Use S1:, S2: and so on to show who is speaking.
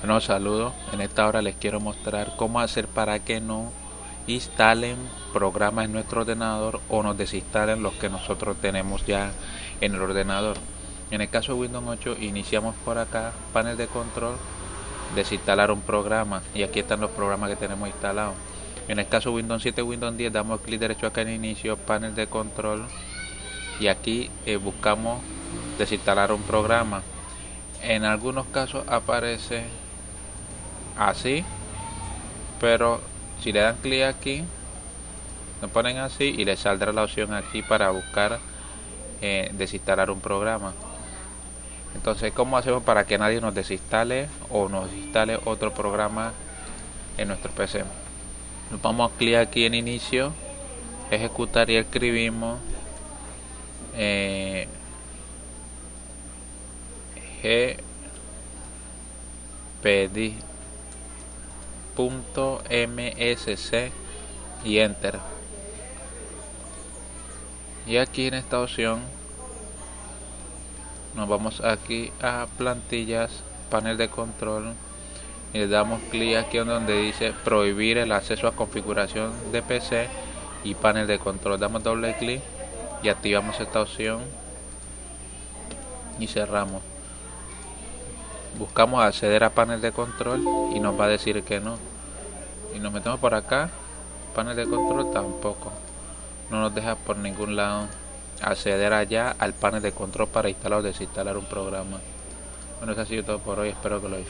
S1: Bueno, saludos. En esta hora les quiero mostrar cómo hacer para que no instalen programas en nuestro ordenador o nos desinstalen los que nosotros tenemos ya en el ordenador. En el caso de Windows 8 iniciamos por acá, panel de control, desinstalar un programa y aquí están los programas que tenemos instalados. En el caso de Windows 7 Windows 10 damos clic derecho acá en inicio, panel de control y aquí eh, buscamos desinstalar un programa. En algunos casos aparece así, pero si le dan clic aquí, lo ponen así y le saldrá la opción aquí para buscar eh, desinstalar un programa. Entonces, ¿cómo hacemos para que nadie nos desinstale o nos instale otro programa en nuestro PC? Nos vamos a clic aquí en inicio, ejecutar y escribimos eh, msc y enter. Y aquí en esta opción nos vamos aquí a plantillas panel de control y le damos clic aquí donde dice prohibir el acceso a configuración de PC y panel de control. Damos doble clic y activamos esta opción y cerramos. Buscamos acceder a panel de control y nos va a decir que no nos metemos por acá panel de control tampoco. No nos deja por ningún lado acceder allá al panel de control para instalar o desinstalar un programa. Bueno eso ha sido todo por hoy espero que lo disfruten